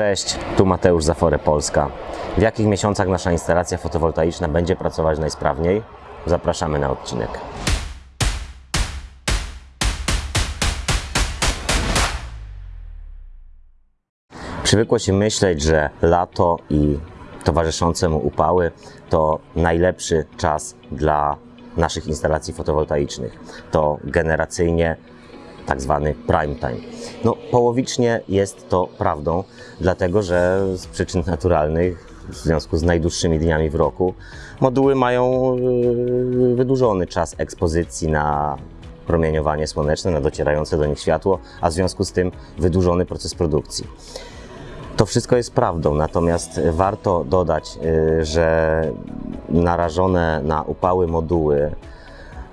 Cześć, tu Mateusz Zafore Polska. W jakich miesiącach nasza instalacja fotowoltaiczna będzie pracować najsprawniej? Zapraszamy na odcinek. Przywykło się myśleć, że lato i towarzyszące mu upały to najlepszy czas dla naszych instalacji fotowoltaicznych. To generacyjnie tak zwany prime time. No, połowicznie jest to prawdą, dlatego że z przyczyn naturalnych, w związku z najdłuższymi dniami w roku, moduły mają yy, wydłużony czas ekspozycji na promieniowanie słoneczne, na docierające do nich światło, a w związku z tym wydłużony proces produkcji. To wszystko jest prawdą, natomiast warto dodać, y, że narażone na upały moduły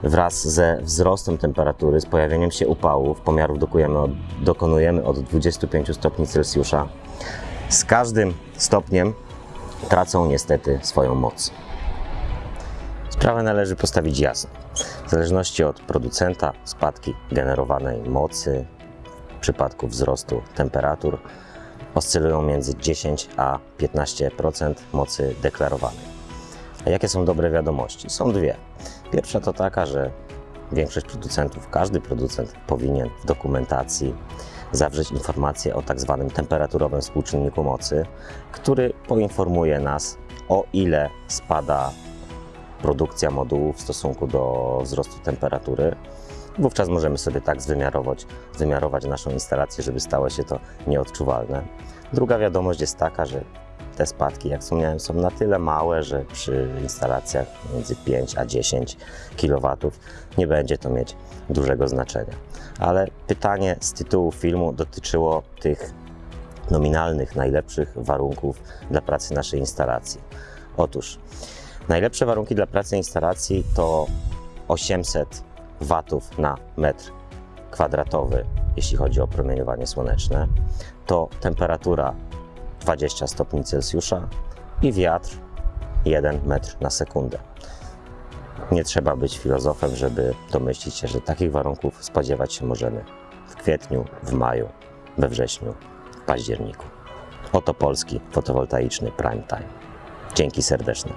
wraz ze wzrostem temperatury, z pojawieniem się upałów, pomiarów dokonujemy od, dokonujemy od 25 stopni Celsjusza, z każdym stopniem tracą niestety swoją moc. Sprawę należy postawić jasno. W zależności od producenta, spadki generowanej mocy w przypadku wzrostu temperatur oscylują między 10 a 15% mocy deklarowanej. A jakie są dobre wiadomości? Są dwie. Pierwsza to taka, że większość producentów, każdy producent powinien w dokumentacji zawrzeć informację o tak zwanym temperaturowym współczynniku mocy, który poinformuje nas o ile spada produkcja modułów w stosunku do wzrostu temperatury. Wówczas możemy sobie tak zwymiarować, wymiarować naszą instalację, żeby stało się to nieodczuwalne. Druga wiadomość jest taka, że te spadki, jak wspomniałem, są na tyle małe, że przy instalacjach między 5 a 10 kW nie będzie to mieć dużego znaczenia. Ale pytanie z tytułu filmu dotyczyło tych nominalnych, najlepszych warunków dla pracy naszej instalacji. Otóż najlepsze warunki dla pracy instalacji to 800 watów na metr kwadratowy, jeśli chodzi o promieniowanie słoneczne, to temperatura 20 stopni Celsjusza i wiatr 1 metr na sekundę. Nie trzeba być filozofem, żeby domyślić się, że takich warunków spodziewać się możemy w kwietniu, w maju, we wrześniu, w październiku. Oto polski fotowoltaiczny prime time. Dzięki serdeczne.